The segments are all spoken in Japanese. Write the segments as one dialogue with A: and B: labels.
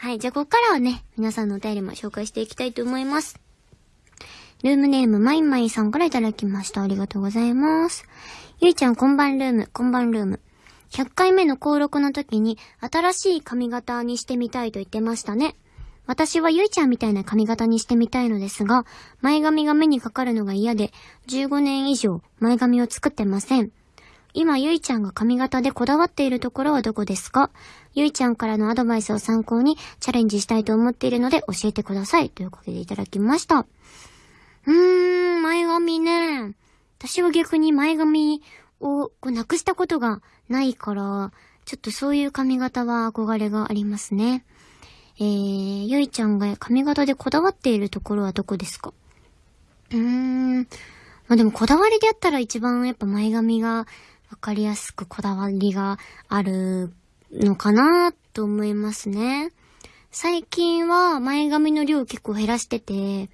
A: はい、じゃあここからはね、皆さんのお便りも紹介していきたいと思います。ルームネーム、まいまいさんからいただきました。ありがとうございます。ゆいちゃん、こんばんルーム、こんばんルーム。100回目の登録の時に、新しい髪型にしてみたいと言ってましたね。私はゆいちゃんみたいな髪型にしてみたいのですが、前髪が目にかかるのが嫌で、15年以上前髪を作ってません。今、ゆいちゃんが髪型でこだわっているところはどこですか？ゆいちゃんからのアドバイスを参考にチャレンジしたいと思っているので教えてください。ということでいただきました。うーん、前髪ね。私は逆に前髪をこうなくしたことがないから、ちょっとそういう髪型は憧れがありますね。えー、ゆいちゃんが髪型でこだわっているところはどこですか？うーん。まあ、でもこだわりでやったら一番やっぱ前髪がわかりやすくこだわりがあるのかなと思いますね。最近は前髪の量結構減らしてて、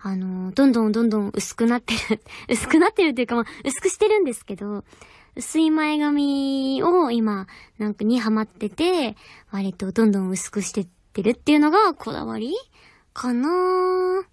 A: あの、どんどんどんどん薄くなってる 薄くなってるっていうかまあ、薄くしてるんですけど、薄い前髪を今、なんかにハマってて、割とどんどん薄くしてってるっていうのがこだわりかなう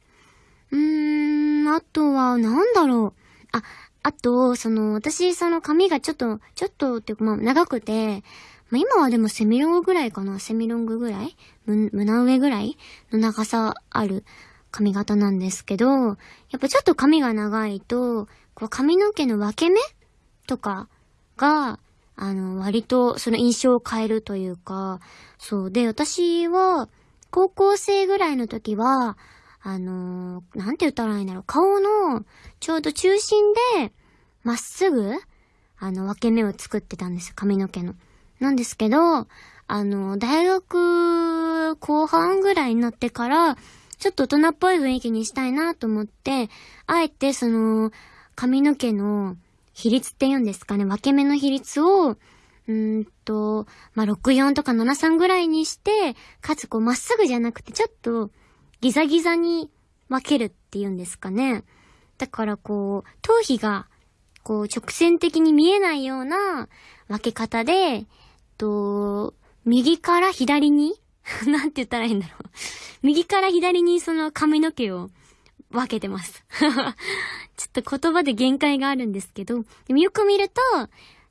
A: ーん、あとは、なんだろう。あ、あと、その、私、その髪がちょっと、ちょっとっていうか、まあ、長くて、まあ、今はでもセミロングぐらいかなセミロングぐらい？胸上ぐらい？の長さある髪型なんですけど、やっぱちょっと髪が長いと、こう髪の毛の分け目とかが、あの、割とその印象を変えるというか、そう。で、私は、高校生ぐらいの時は、あのー、なんて言ったらいいんだろう。顔の、ちょうど中心で、まっすぐ、あの、分け目を作ってたんですよ。髪の毛の。なんですけど、あの、大学後半ぐらいになってから、ちょっと大人っぽい雰囲気にしたいなと思って、あえてその、髪の毛の比率って言うんですかね、分け目の比率を、うんと、まあ、64とか73ぐらいにして、かつこうまっすぐじゃなくてちょっとギザギザに分けるっていうんですかね。だからこう、頭皮がこう直線的に見えないような分け方で、と、右から左に？なんて言ったらいいんだろう。右から左にその髪の毛を分けてます。ちょっと言葉で限界があるんですけど、でもよく見ると、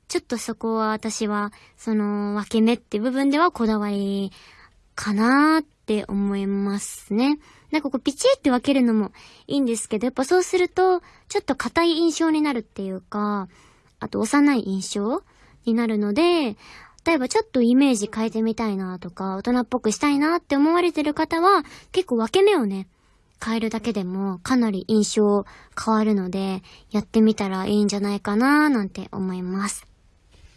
A: ちょっとそこは私は、その分け目って部分ではこだわりかなーって思いますね。なんかこうピチって分けるのもいいんですけど、やっぱそうすると、ちょっと硬い印象になるっていうか、あと幼い印象になるので、例えばちょっとイメージ変えてみたいなとか、大人っぽくしたいなって思われてる方は、結構分け目をね、変えるだけでもかなり印象変わるので、やってみたらいいんじゃないかななんて思います。